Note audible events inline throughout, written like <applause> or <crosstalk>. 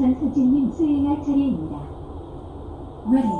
전수진님 수행할 차례입니다. 왜?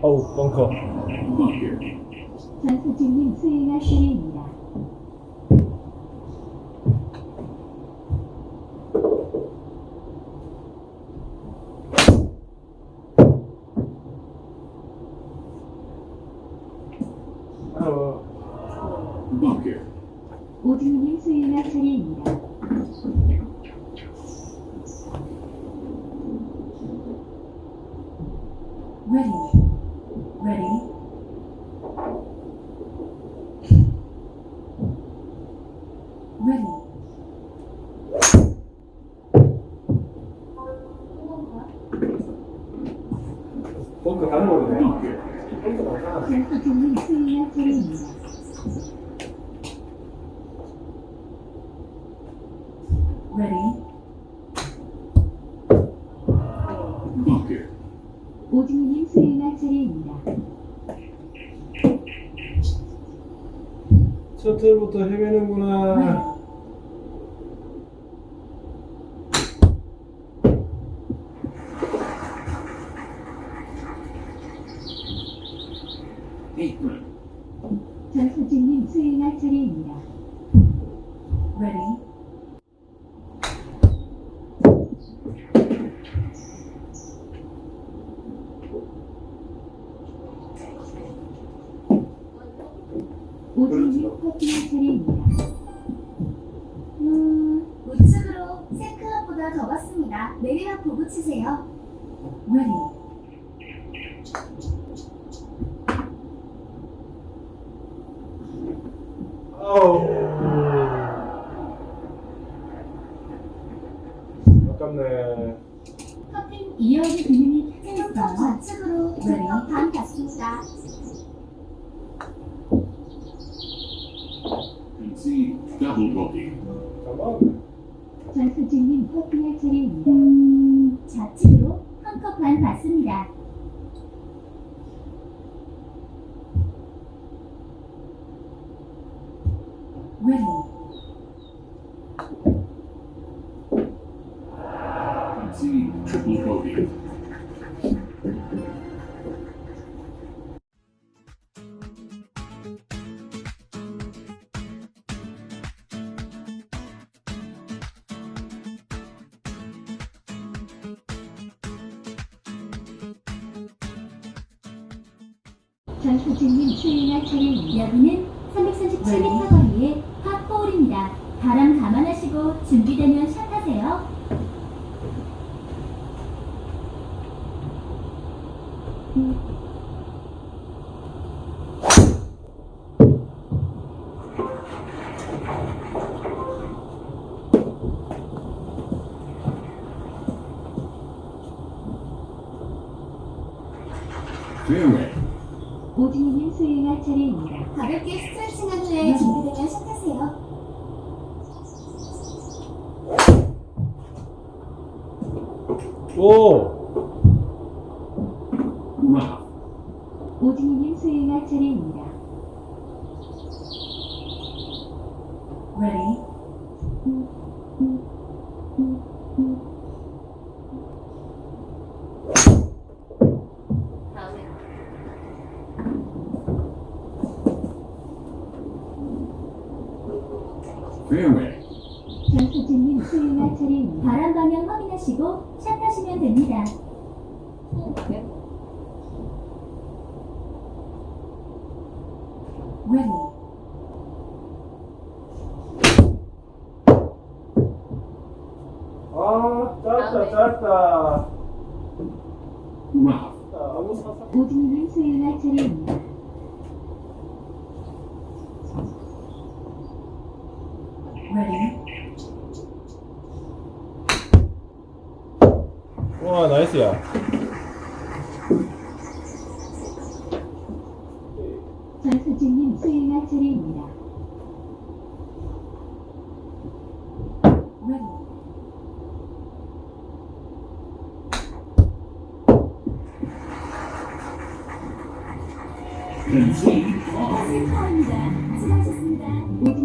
哦，功课。的。Ready. 오진이님 수행할 차례입니다. 셔틀부터 헤매는구나. 아우. 아깝네. 커튼 이어의 기능이 탑승했어요. 좌측으로 네. 두명반 갔습니다. See double booking. 전 부처님 수행할 차례입니다. 여기는 337m 거리의 파4홀입니다 바람 감안하시고 준비되면 시작하세요. 오. 오진이님 수행할 차례입니다. Ready? 장수진님 수행할 차례 바람 방향 확인하시고 샷 하시면 됩니다. 또 가게? ready, 아 짧다 짧다 Rough. 너무 사사 오진님 수행할 차례입니다. ready, 와 나이스야 전수진님 수행할 차례입니다. Ready, 수고하셨습니다.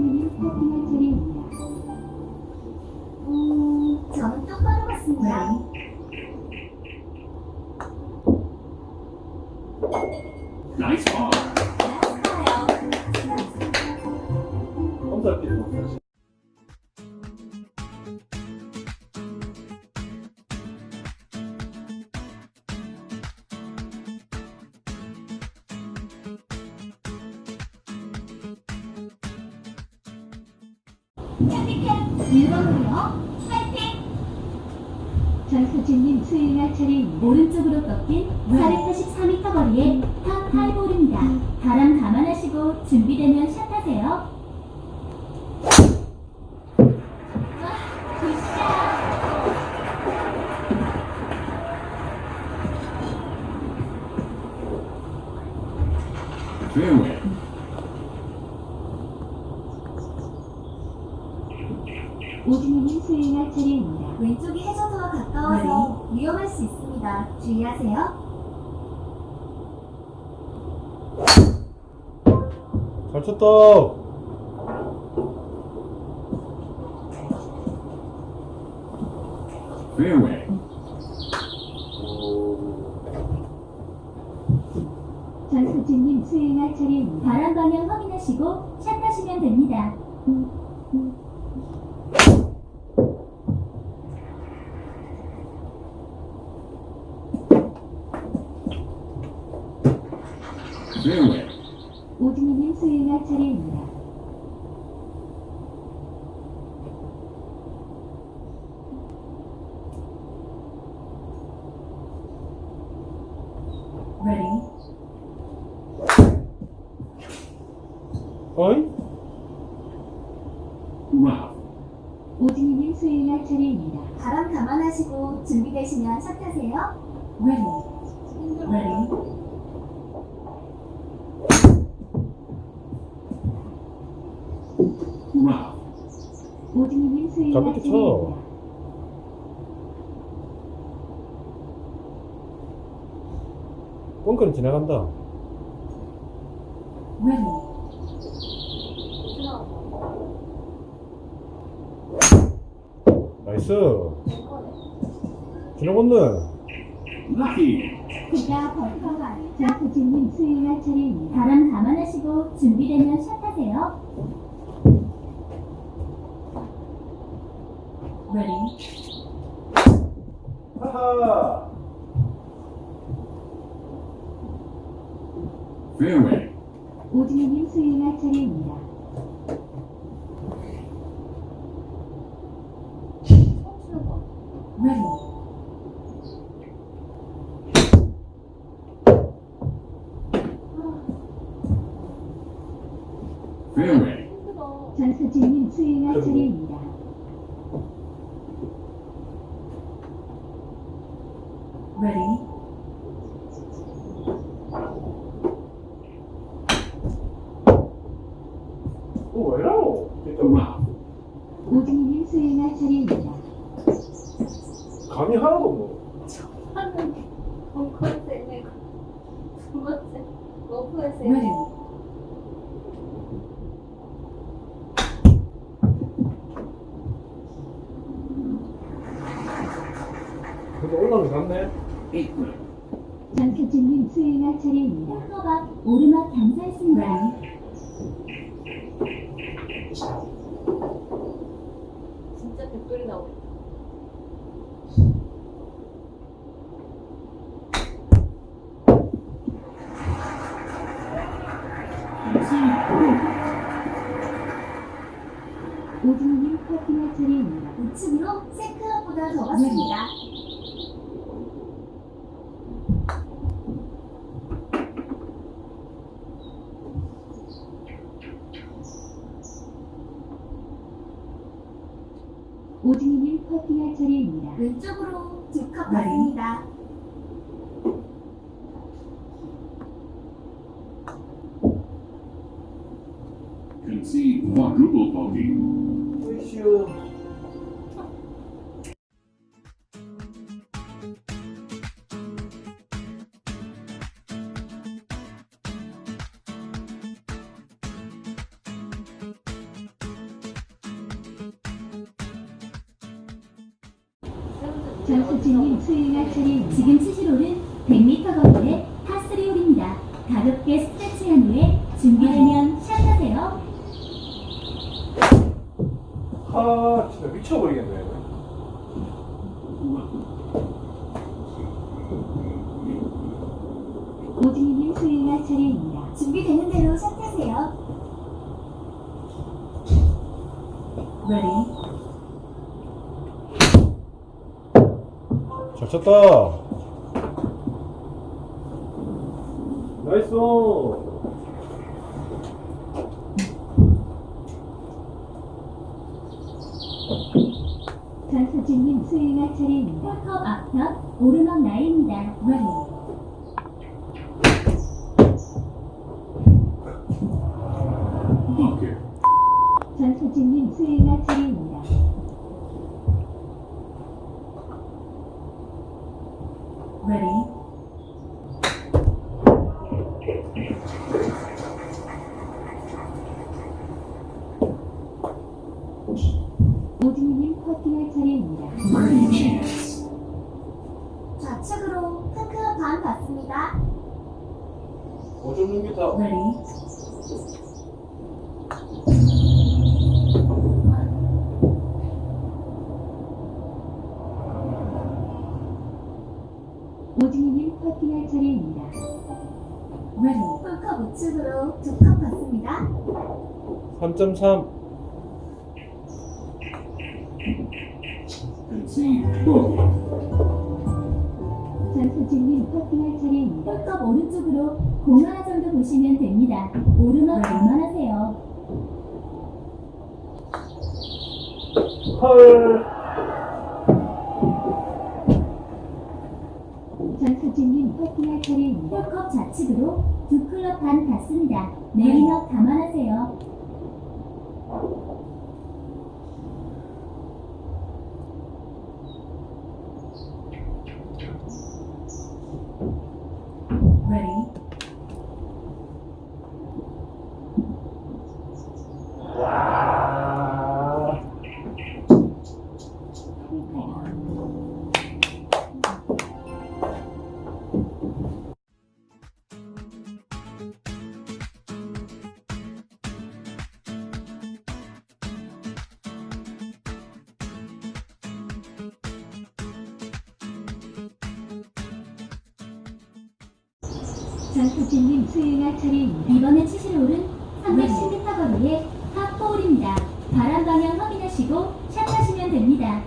주의하세요. 잘 쳤다. 전수진님 수행할 차례입니다. 바람 방향 확인하시고 샷하시면 됩니다. Fairway. 오진님 수행할 차례입니다. ready, 어이? Rough. 오진님 수행할 차례입니다. 바람 감안하시고 준비되시면 샷하세요. ready, 힘들어. ready, Rough. 오진님 수행할 가볍게 쳐. 차례입니다. 뻥크는 지나간다 Nice 지나갔네 Lucky. 그가 벙커가 아니죠. 전수진님 수행할 차례입니다. 바람 감안하시고 준비되면 샷하세요. ready, 하하 Fairway. 오진님 수행할 차례입니다. ready, Fairway. 힘들어. 전수진님 수행할 차례입니다. ready, 어 왜이러노 진짜 Rough. 오진님 수행할 차례입니다. 감이 하나도 없노 두 번째 근데 올라는 갔네. 전수진님 수행할 차례입니다. 오르막 감사했습니다. ready, 오진 3층으로 세크보다 적었습니다. 오진이는 커피할 차례입니다. 왼쪽으로 두컵 네. 받습니다. 네. 준비되는 대로 샷하세요. Ready. 잘 쳤다. 나이스. 전수진님 수행할 차례입니다. 컵 앞편 오르막 나입니다. Ready. Pocket. 전 수행할 차례입니다. Ready. 오진님 퍼팅할 차례입니다. 좌측으로 한 클럽 반 갔습니다. 5.6m. Ready. 오진님 3.3. Concede bogey. 전수진님 퍼팅할 차례입니다. 홀컵 오른쪽으로 공 하나 정도 보시면 됩니다. 오르막 감안하세요. 헐. 전수진님 퍼팅할 차례입니다. 홀컵 좌측으로 두 클럽 반 갔습니다. 내리막 감안하세요. Thank you. 진님 수행할 차례입니다. 이번에 치실 홀은 310m 거리의 파4홀입니다. 바람 방향 확인하시고 샷 하시면 됩니다.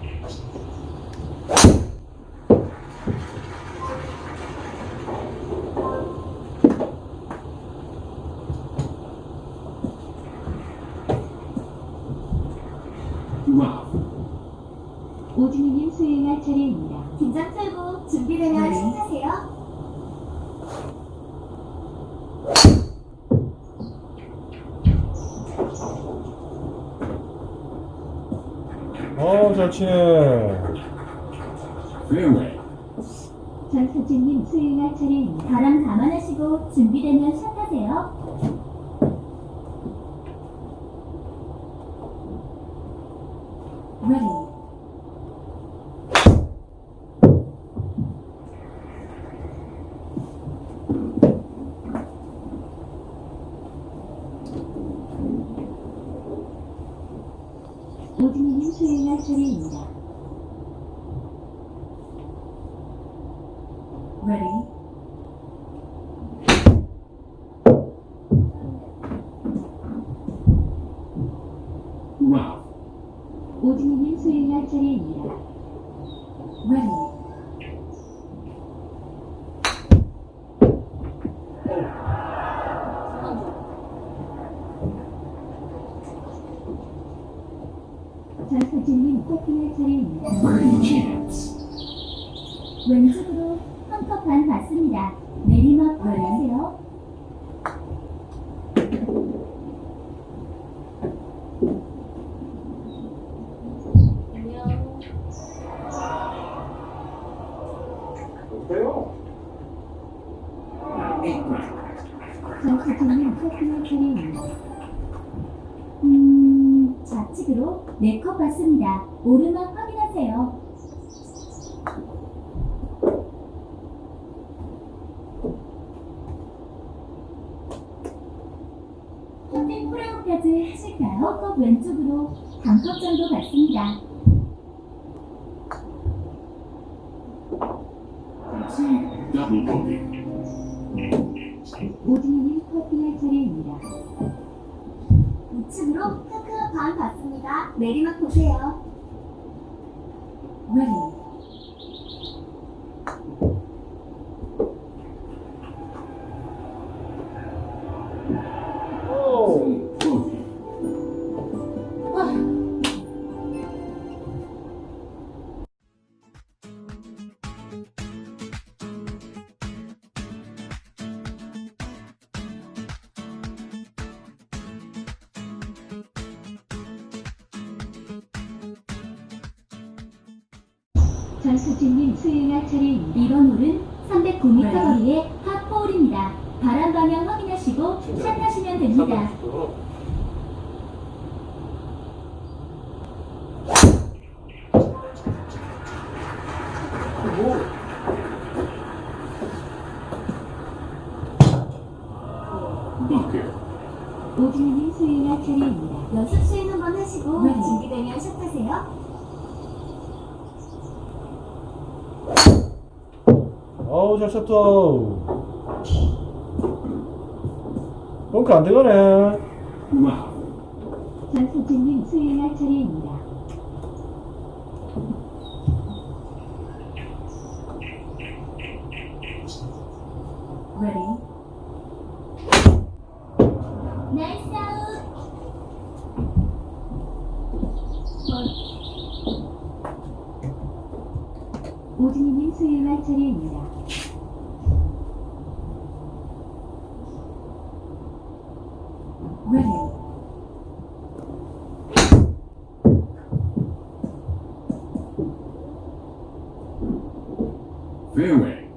Rough. 오진희님 수행할 차례입니다. 긴장 풀고 준비되면 네. 샷하세요. 치네. Fairway. 전수진님 수행할 차례입니다. 바람 감안하시고 준비되면 샷하세요. Ready. 오진희님 수행할 차례입니다. Ready. Ralph. 오진이님 수행할 차례입니다. ready, 전서진님 토킹할 차례입니다. Birdie chance. 왼쪽으로 한 컵 반 받습니다. 내리막 확인하세요. 안녕. 어때요? Eight round. 전서진님 토킹할 차례입니다. 음, 좌측으로 네 컵 받습니다. 오르막 확인하세요. 프로까지 하실까요? 컵 왼쪽으로 반컵 정도 받습니다. 오진이님 커팅할 차례입니다. 우측으로 크크 반 받습니다. 내리막 보세요. 전수진님 수행할 차례입니다. 이번 홀은 309m 네. 거리의 파4홀입니다. 바람 방향 확인하시고 샷 하시면 됩니다. 어우, 잘 쳤다. 벙크 안 들어가네. Ralph. 전수진님 수행할 차례입니다. ready, 나이스 아웃! 오진이님 수행할 차례입니다. ready, Fairway.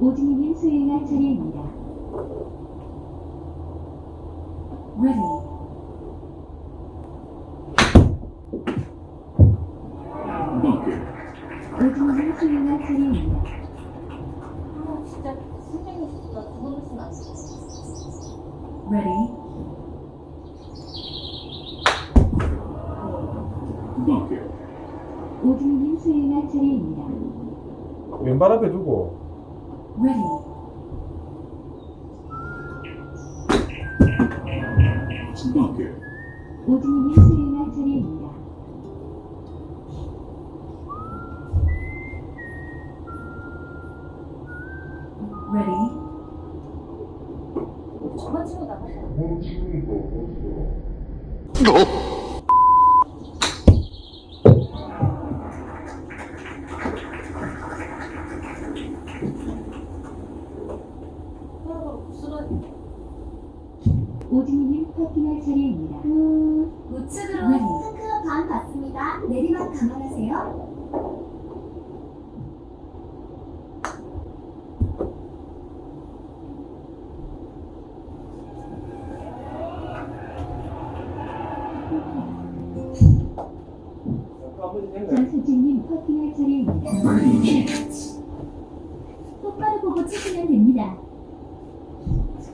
오진이님 수행할 차례입니다. ready, Bunker. 오진이님 수행할 차례입니다. 아, 진짜 선생님 나두 번씩 안 써. ready, Bunker. 오진이님 수행할 차례입니다. 왼발 앞에 두고. ready. 오진이님 수행할 차례입니다.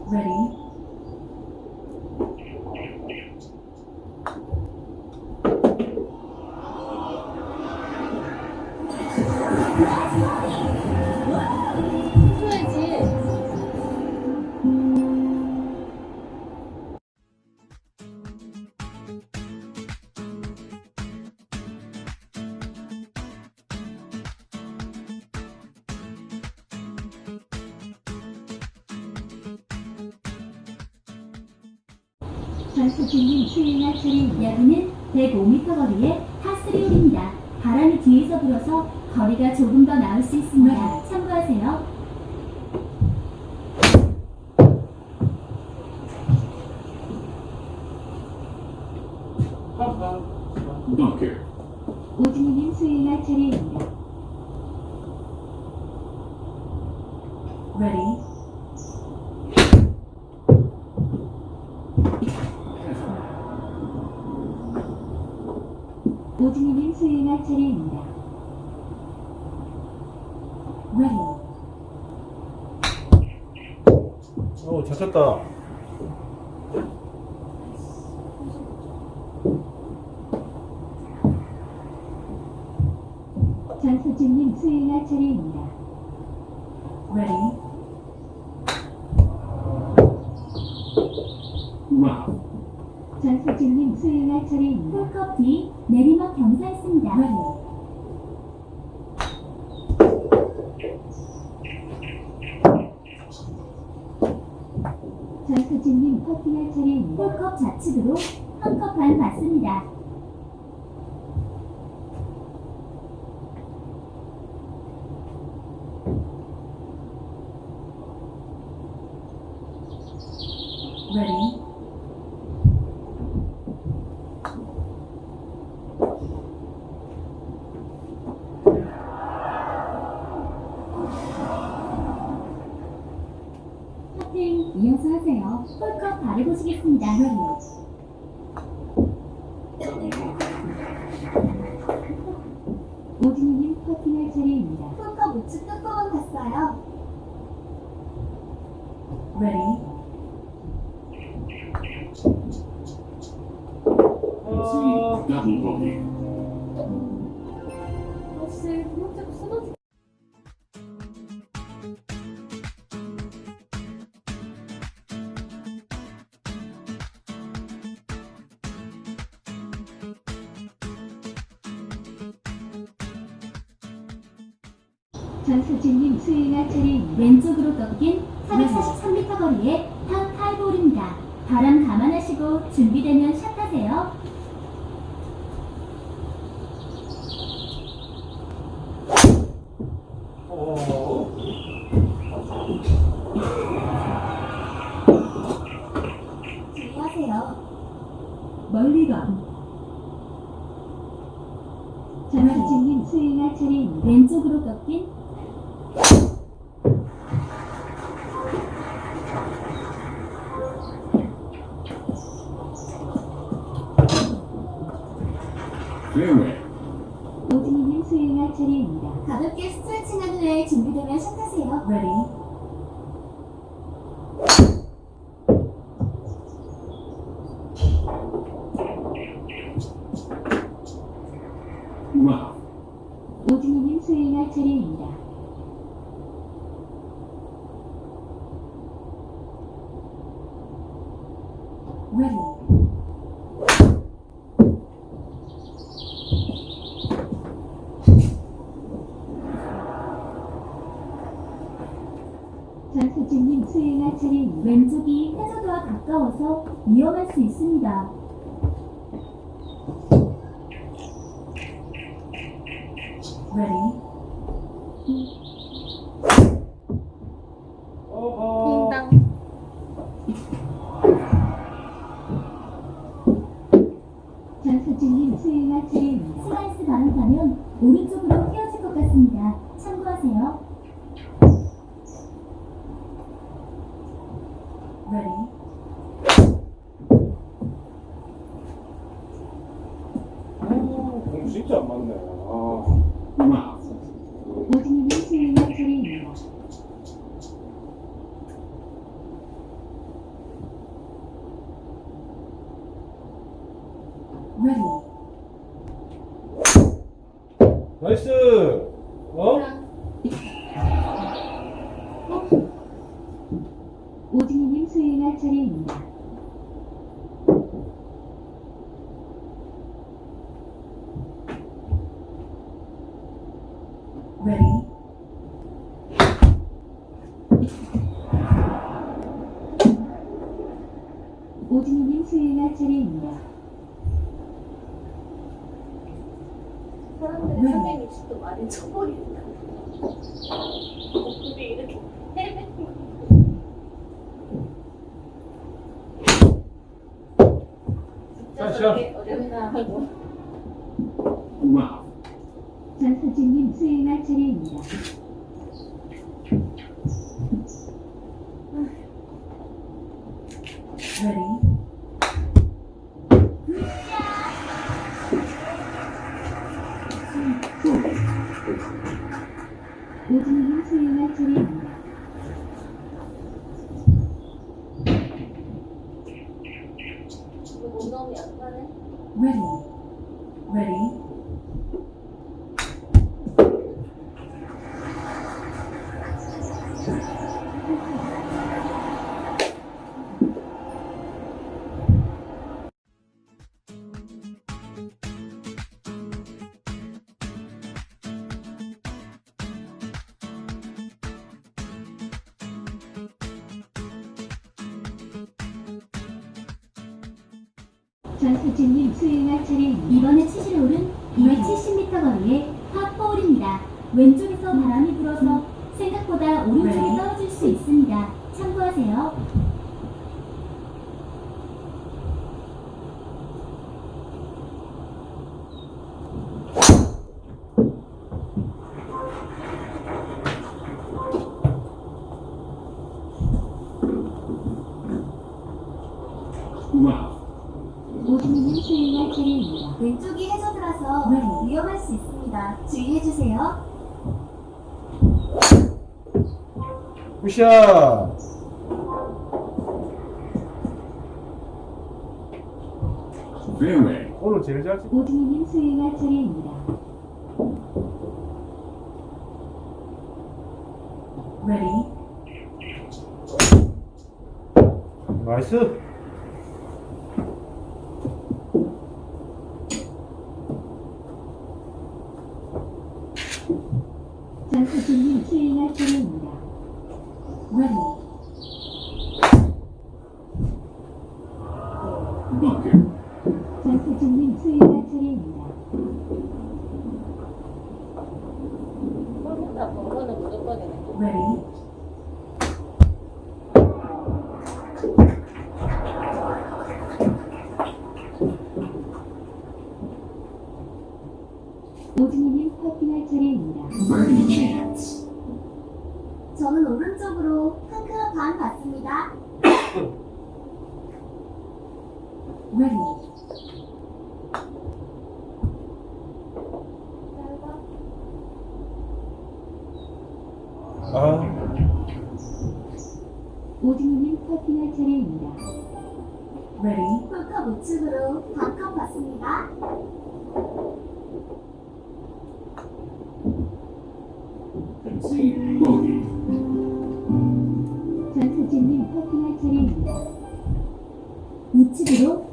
Ready, 차례 여기는 105m 거리의 파스리홀입니다. 바람이 뒤에서 불어서 거리가 조금 더 나을 수 있습니다. 참고하세요. 오진이님 수행할 차례입니다. Ready. 오진이님 수행할 차례입니다. Ready. 어, 잘 쳤다. 전수진님 수행할 차례입니다. 전수진님 수행할 차례입니다. 왼쪽으로 꺾인 443m 거리의 파 4홀입니다. 바람 감안하시고 준비되면 샷하세요. 어, 주의하세요. 멀리건. 전수진님 수행할 차례입니다. 왼쪽으로 꺾인 Fairway. 오진이님 수행할 차례입니다. 가볍게 스트레칭한 후에 준비되면 샷하세요. Ready. Wow. 오진이님 차례입니다. Ready. 전수진님 수행할 차례입니다. 왼쪽이 해저드와 가까워서 위험할 수 있습니다. Ready. 어허. 띵당 전수진님 수행할 차례입니다. 슬라이스 바람 타면 오른쪽으로 휘어질 것 같습니다. 참고하세요. Ready. 오, 공 진짜 안 맞네. 아. Wow. 오진이님 수행할 차례입니다. Ready. 나이스. 어? 오진이님 수행할 차례입니다. Ready. 오진이님 수행할 차례입니다. 네. 360도 많이 쳐버린다. 근데 이렇게 <laughs> 거. 진짜 다시요. 저렇게 어렵다고. Wow. 전서진님 수행할 차례입니다. 전서진님 수행할 차례입니다. 이번에 치실 홀은 270m 거리의 파4홀입니다. 왼쪽에서 바람이 불어서 생각보다 오른쪽이 네. 떨어질 수 있습니다. 참고하세요. Wow. 오진이님 수행할 차례입니다. 왼쪽이 해저드라서 네. 위험할 수 있습니다. 주의해주세요. 굿샷. Fairway. 오늘 제일 잘 치. 오진이님 수행할 차례입니다. ready, 나이스. 전서진님 수행할 차례입니다. ready, Bucket. 전서진님 수행할 차례입니다. 꼴보다 번거는 무조건이네. ready, 오진이님 퍼팅할 차례입니다. Birdie chance. 저는 오른쪽으로 한큰반 받습니다. ready, 아, 오진이님 퍼팅할 차례입니다. ready, 홀컵 우측으로 반컵 받습니다. 우